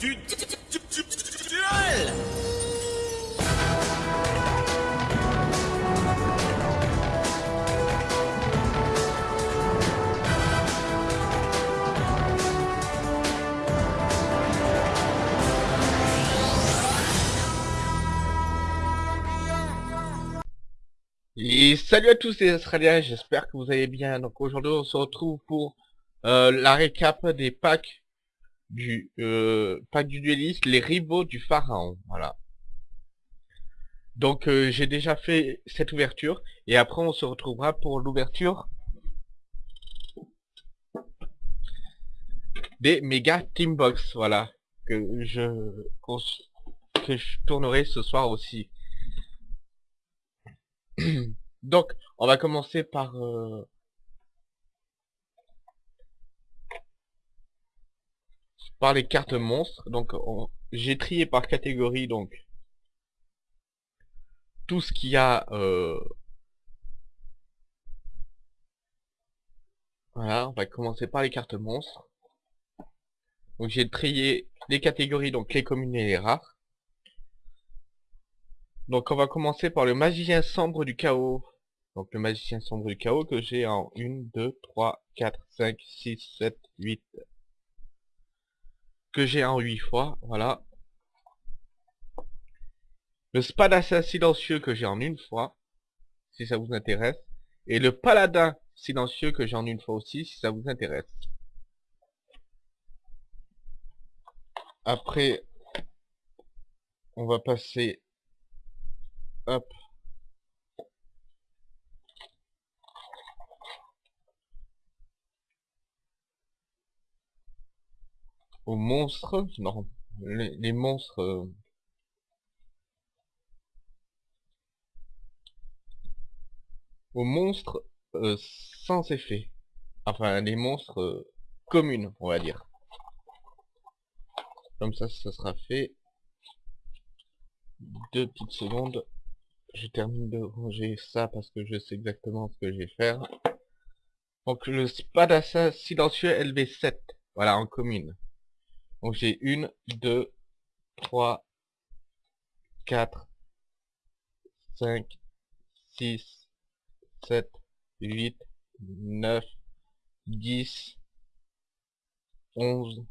Et salut à tous les Australiens, j'espère que vous allez bien. Donc aujourd'hui on se retrouve pour euh, la récap des packs du euh, pack du dueliste, les rivaux du pharaon. Voilà. Donc euh, j'ai déjà fait cette ouverture et après on se retrouvera pour l'ouverture des méga team box. Voilà que je que je tournerai ce soir aussi. Donc, on va commencer par... euh, par les cartes monstres. Donc, on- j'ai trié par catégorie, donc... Tout ce qu'il y a... euh, Voilà, on va commencer par les cartes monstres. Donc, j'ai trié les catégories, donc les communes et les rares. Donc, on va commencer par le magicien sombre du chaos. Donc le magicien sombre du chaos que j'ai en 1, 2, 3, 4, 5, 6, 7, 8. J'ai en 8 fois, voilà. Le spadassin silencieux que j'ai en une fois, si ça vous intéresse. Et le paladin silencieux que j'ai en une fois aussi, si ça vous intéresse. Après, on va passer... Hop. Aux monstres, non, les, monstres, euh, aux monstres euh, sans effet, enfin les monstres euh, communes, on va dire. Comme ça, ça sera fait. Deux petites secondes. Je termine de ranger ça parce que je sais exactement ce que je vais faire. Donc le spadassin silencieux LV7, voilà en commune. Donc j'ai une, deux, trois, quatre, cinq, six, sept, huit, neuf, dix, onze,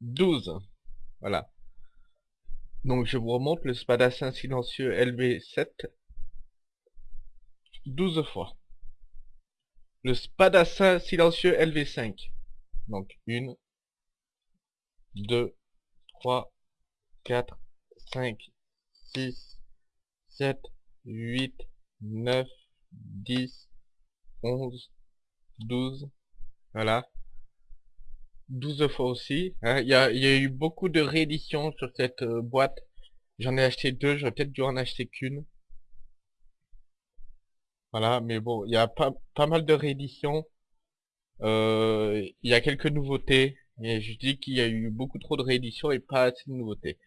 douze. Voilà. Donc je vous remonte le spadassin silencieux LV7 12 fois. Le spadassin silencieux LV5. Donc une, 2, 3, 4, 5, 6, 7, 8, 9, 10, 11, 12, voilà. 12 fois aussi. hein. Il y, a, y a eu beaucoup de rééditions sur cette euh, boîte. J'en ai acheté deux, j'aurais peut-être dû en acheter qu'une. Voilà, mais bon, il y a pas, pas mal de rééditions. Euh, il y a quelques nouveautés. Et je dis qu'il y a eu beaucoup trop de rééditions et pas assez de nouveautés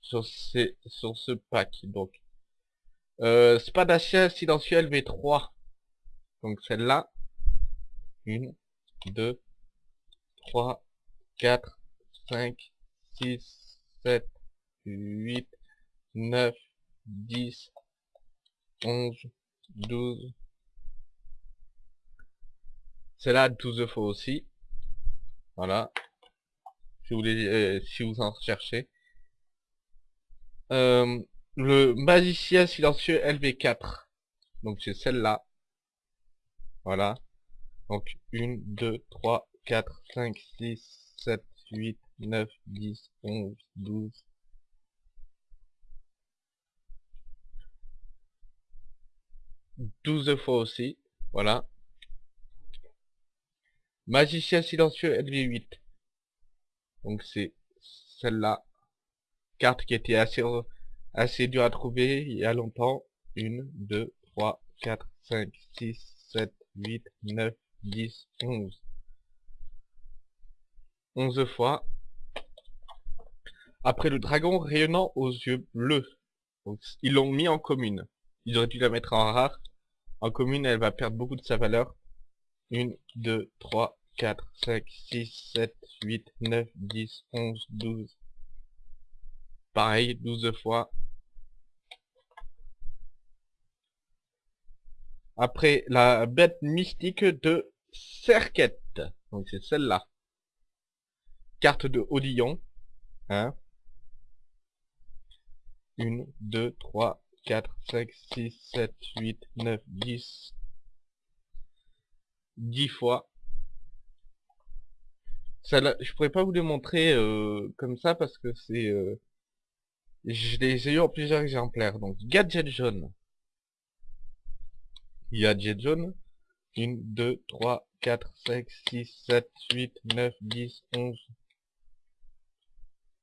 sur, sur ce pack. Donc, euh, Spadassia silencieux LV3. Donc celle-là. 1, 2, 3, 4, 5, 6, 7, 8, 9, 10, 11, 12. Celle-là 12 fois aussi. Voilà. Si vous, les, euh, si vous en cherchez. Euh, le magicien silencieux LV4. Donc c'est celle-là. Voilà. Donc 1, 2, 3, 4, 5, 6, 7, 8, 9, 10, 11, 12. Douze fois aussi. Voilà. Magicien silencieux LV8. Donc c'est celle-là. Carte qui était assez, assez dure à trouver il y a longtemps. 1, 2, 3, 4, 5, 6, 7, 8, 9, 10, 11. 11 fois. Après le dragon rayonnant aux yeux bleus. Donc, ils l'ont mis en commune. Ils auraient dû la mettre en rare. En commune, elle va perdre beaucoup de sa valeur. 1, 2, 3, 4, 5, 6, 7, 8, 9, 10, 11, 12. Pareil, 12 fois. Après, la bête mystique de Serquette. Donc c'est celle-là. Carte de Odillon. Hein 1, 2, 3, 4, 5, 6, 7, 8, 9, 10. 10 fois. Ça, là, je pourrais pas vous le montrer euh, comme ça parce que c'est... Euh, je les eu en plusieurs exemplaires. Donc, gadget jaune. Gadget jaune. 1, 2, 3, 4, 5, 6, 7, 8, 9, 10, 11.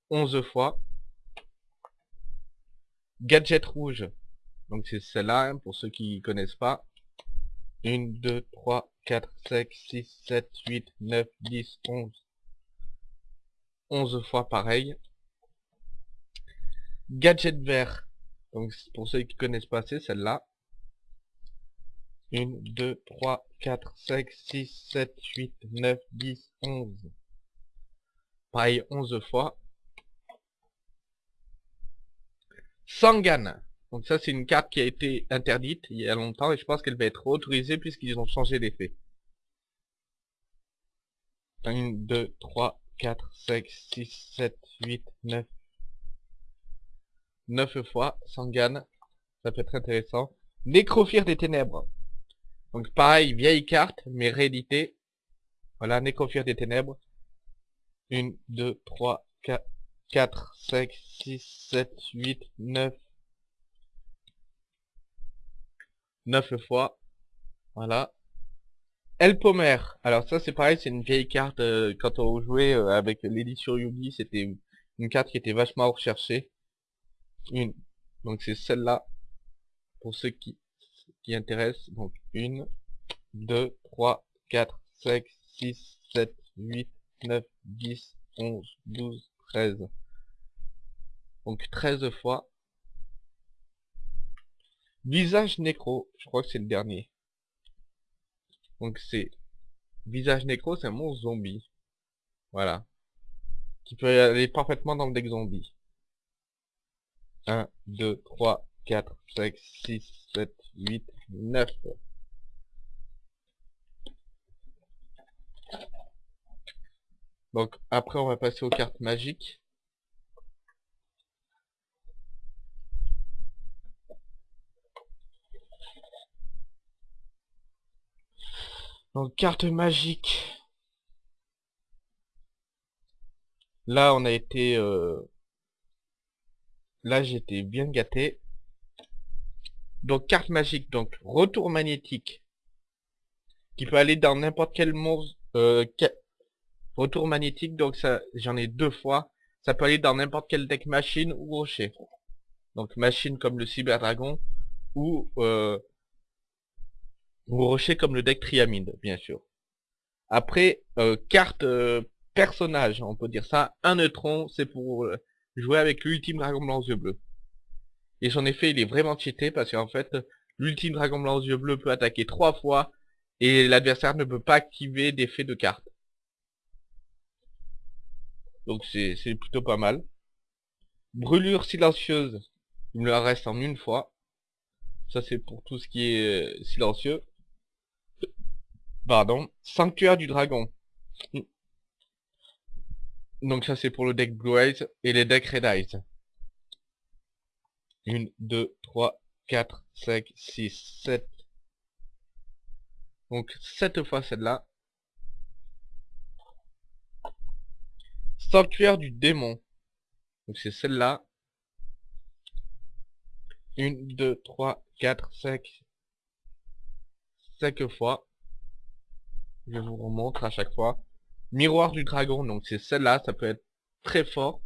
11 fois. Gadget rouge. Donc c'est celle-là, hein, pour ceux qui connaissent pas. 1, 2, 3, 4, 5, 6, 7, 8, 9, 10, 11. 11 fois pareil. Gadget vert. Donc pour ceux qui connaissent pas, c'est celle-là. 1, 2, 3, 4, 5, 6, 7, 8, 9, 10, 11. Pareil 11 fois. Sangan. Donc ça c'est une carte qui a été interdite il y a longtemps et je pense qu'elle va être autorisée puisqu'ils ont changé d'effet. 1, 2, 3, 4, 5, 6, 7, 8, 9. 9 fois, Sangan. Ça peut être intéressant. Nécrophire des ténèbres. Donc pareil, vieille carte, mais réédité. Voilà, Nécrophire des ténèbres. 1, 2, 3, 4, 4, 5, 6, 7, 8, 9. 9 fois. Voilà. Elpomer. Alors ça c'est pareil, c'est une vieille carte. euh, quand on jouait euh, avec l'édition Yugi, c'était une carte qui était vachement recherchée. Une. Donc c'est celle-là. Pour ceux qui, qui intéressent. Donc une, 2, 3, 4, 5, 6, 7, 8, 9, 10, 11, 12, 13. Donc 13 fois. Visage nécro, je crois que c'est le dernier. Donc c'est... Visage nécro, c'est un monstre zombie. Voilà. Qui peut aller parfaitement dans le deck zombie. 1, 2, 3, 4, 5, 6, 7, 8, 9. Donc après on va passer aux cartes magiques. Donc carte magique. Là on a été... euh, Là j'étais bien gâté. Donc carte magique, donc retour magnétique. Qui peut aller dans n'importe quel monstre. Euh, Retour magnétique, donc ça j'en ai deux fois. Ça peut aller dans n'importe quel deck machine ou rocher. Donc machine comme le Cyber Dragon ou euh, ou rocher comme le deck Triamide, bien sûr. Après, euh, carte euh, personnage, on peut dire ça. Un neutron, c'est pour euh, jouer avec l'ultime dragon blanc aux yeux bleus. Et son effet, il est vraiment cheaté parce qu'en fait, l'ultime dragon blanc aux yeux bleus peut attaquer trois fois et l'adversaire ne peut pas activer d'effet de carte. Donc c'est c'est plutôt pas mal. Brûlure silencieuse, il me la reste en une fois. Ça c'est pour tout ce qui est euh, silencieux. Pardon. Sanctuaire du dragon. Donc ça c'est pour le deck Blue Eyes et les decks Red Eyes. 1, 2, 3, 4, 5, 6, 7. Donc 7 fois celle-là. Sanctuaire du démon. Donc c'est celle-là. 1, 2, 3, 4, 5. 5 fois. Je vous remontre à chaque fois. Miroir du dragon, donc c'est celle-là, ça peut être très fort.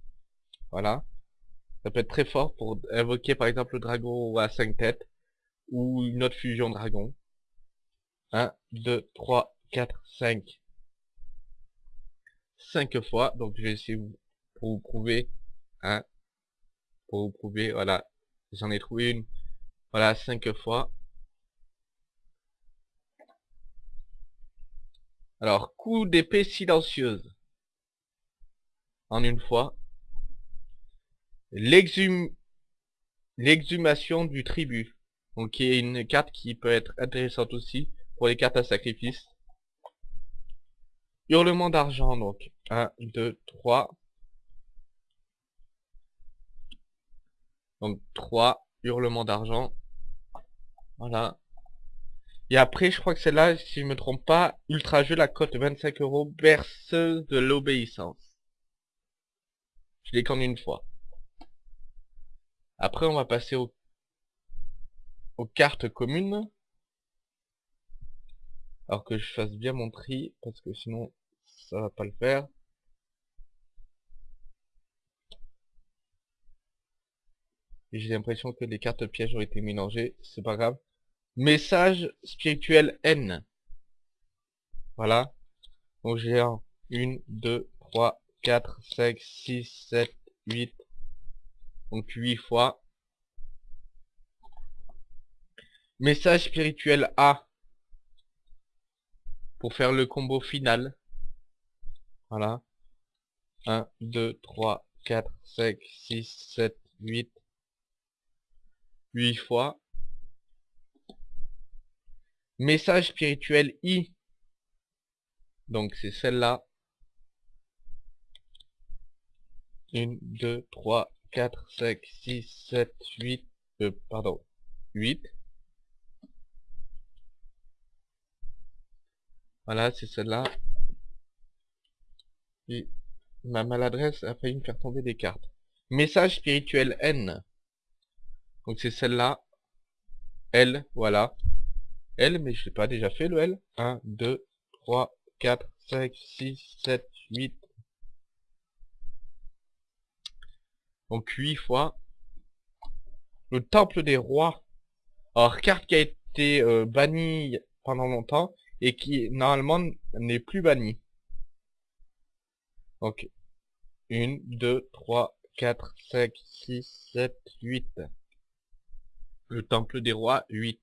Voilà. Ça peut être très fort pour invoquer par exemple le dragon à 5 têtes. Ou une autre fusion dragon. 1, 2, 3, 4, 5. 5 fois. Donc je vais essayer pour vous prouver. Hein, pour vous prouver, voilà. J'en ai trouvé une. Voilà, 5 fois. Alors, coup d'épée silencieuse. En une fois. L'exhum... L'exhumation du tribut. Donc, qui est une carte qui peut être intéressante aussi pour les cartes à sacrifice. Hurlement d'argent, donc. 1, 2, 3. Donc 3, hurlement d'argent. Voilà. Et après, je crois que c'est là, si je me trompe pas, Ultra Jeu, la cote 25 euros, berceuse de l'obéissance. Je l'ai qu'en une fois. Après, on va passer au, aux cartes communes. Alors que je fasse bien mon tri, parce que sinon, ça va pas le faire. J'ai l'impression que les cartes pièges ont été mélangées, c'est pas grave. Message spirituel N. Voilà. Donc j'ai un 1, 2, 3, 4, 5, 6, 7, 8. Donc 8 fois. Message spirituel A. Pour faire le combo final. Voilà. 1, 2, 3, 4, 5, 6, 7, 8. 8 fois. Message spirituel I. Donc c'est celle-là. 1, 2, 3, 4, 5, 6, 7, 8. Euh, pardon. 8. Voilà, c'est celle-là. Ma maladresse a failli me faire tomber des cartes. Message spirituel N. Donc c'est celle-là. L, voilà. L, mais je l'ai pas déjà fait le L. 1, 2, 3, 4, 5, 6, 7, 8. Donc 8 fois. Le Temple des Rois. Alors, carte qui a été euh, bannie pendant longtemps et qui normalement n'est plus bannie. Donc 1, 2, 3, 4, 5, 6, 7, 8. Le Temple des Rois, 8.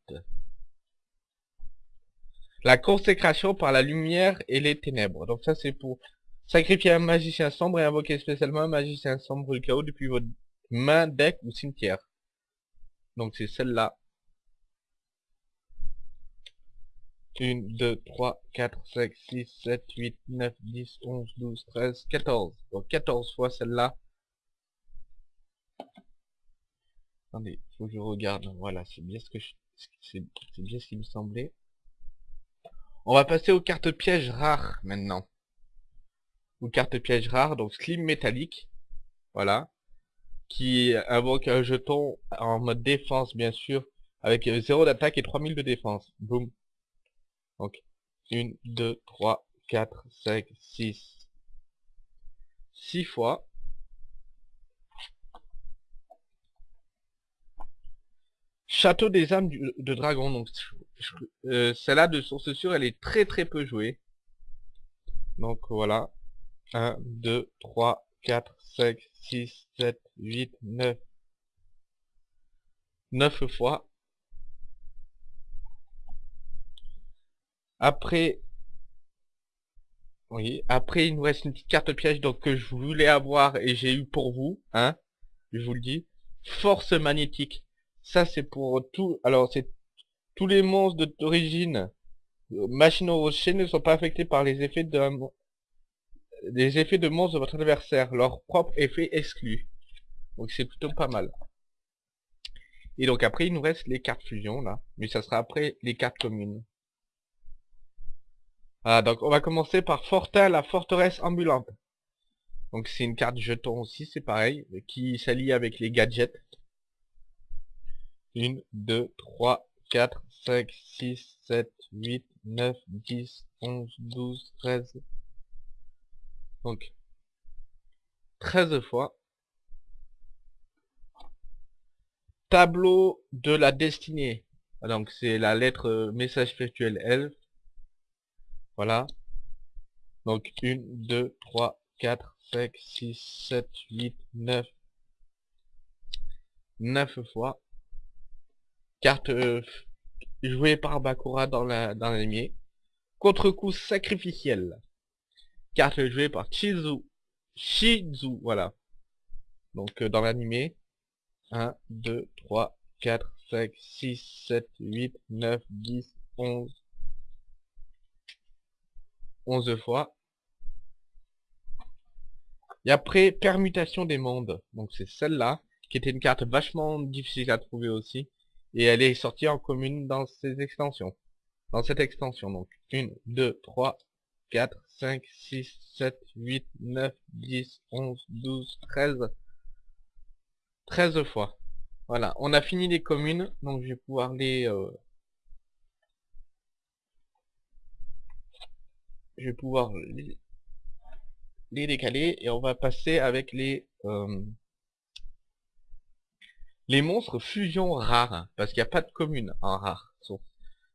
La consécration par la lumière et les ténèbres. Donc ça c'est pour sacrifier un magicien sombre et invoquer spécialement un magicien sombre le chaos depuis votre main, deck ou cimetière. Donc c'est celle-là. 1, 2, 3, 4, 5, 6, 7, 8, 9, 10, 11, 12, 13, 14. Donc 14 fois celle-là. Attendez, faut que je regarde. Voilà, c'est bien ce que je... C'est bien ce qui me semblait. On va passer aux cartes pièges rares maintenant. Aux cartes pièges rares, donc slim métallique. Voilà. Qui invoque un jeton en mode défense, bien sûr. Avec 0 d'attaque et 3000 de défense. Boum. Donc, 1, 2, 3, 4, 5, 6. 6 fois. Château des âmes de dragon. Euh, celle-là, de source sûre, elle est très très peu jouée. Donc, voilà. 1, 2, 3, 4, 5, 6, 7, 8, 9. 9 fois. Après, oui, après il nous reste une petite carte piège donc que je voulais avoir et j'ai eu pour vous, hein, je vous le dis. Force magnétique. Ça c'est pour tout, alors c'est tous les monstres d'origine euh, machine au rocher ne sont pas affectés par les effets de effets de monstres de votre adversaire, leur propre effet exclu. Donc c'est plutôt pas mal. Et donc après il nous reste les cartes fusion là, mais ça sera après les cartes communes. Ah, donc on va commencer par Fortin, la forteresse ambulante. Donc c'est une carte jeton aussi, c'est pareil, qui s'allie avec les gadgets. 1, 2, 3, 4, 5, 6, 7, 8, 9, 10, 11, 12, 13. Donc 13 fois. Tableau de la destinée. Donc c'est la lettre euh, message spirituel L. Voilà. Donc 1, 2, 3, 4, 5, 6, 7, 8, 9. 9 fois. Carte euh, jouée par Bakura dans la dans l'anime. Contre-coup sacrificiel. Carte jouée par Chizu. Shizu, voilà. Donc euh, dans l'animé. 1, 2, 3, 4, 5, 6, 7, 8, 9, 10, 11. 11 fois. Et après, permutation des mondes. Donc c'est celle-là, qui était une carte vachement difficile à trouver aussi. Et elle est sortie en commune dans ces extensions. Dans cette extension, donc. 1, 2, 3, 4, 5, 6, 7, 8, 9, 10, 11, 12, 13. 13 fois. Voilà, on a fini les communes, donc je vais pouvoir les... Euh, je vais pouvoir les, décaler et on va passer avec les... Euh, les monstres fusion rares, parce qu'il n'y a pas de commune en rare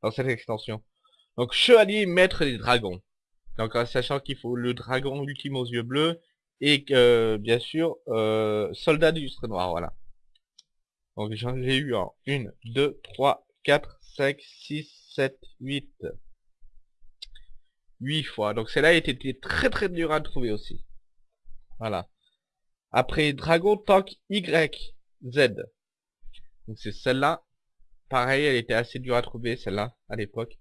dans cette extension. Donc chevalier maître des dragons. Donc en sachant qu'il faut le dragon ultime aux yeux bleus et que bien sûr euh, soldat du noir, voilà. Donc j'en ai eu en 1, 2, 3, 4, 5, 6, 7, 8. 8 fois. Donc celle-là était très très dur à trouver aussi. Voilà. Après Dragon Tank Y, Z. Donc c'est celle-là. Pareil, elle était assez dure à trouver, celle-là, à l'époque.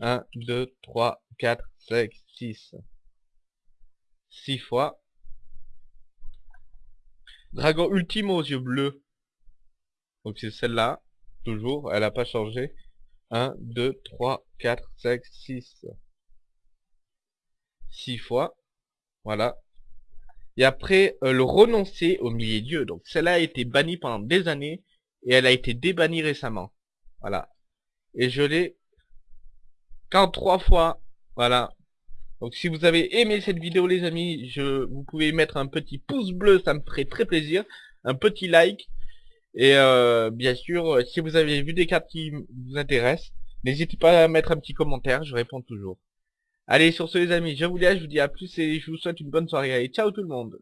1, 2, 3, 4, 5, 6. 6 fois. Dragon ultime aux yeux bleus. Donc c'est celle-là. Toujours, elle n'a pas changé. 1, 2, 3, 4, 5, 6. 6 fois. Voilà. Et après, euh, le renoncer au milieu. Donc celle-là a été bannie pendant des années. Et elle a été débannie récemment. Voilà. Et je l'ai qu'en trois fois. Voilà. Donc si vous avez aimé cette vidéo les amis, je, vous pouvez mettre un petit pouce bleu, ça me ferait très plaisir. Un petit like. Et euh, bien sûr, si vous avez vu des cartes qui vous intéressent, n'hésitez pas à mettre un petit commentaire, je réponds toujours. Allez, sur ce les amis, je vous laisse, je vous dis à plus et je vous souhaite une bonne soirée. Allez, ciao tout le monde